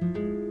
Música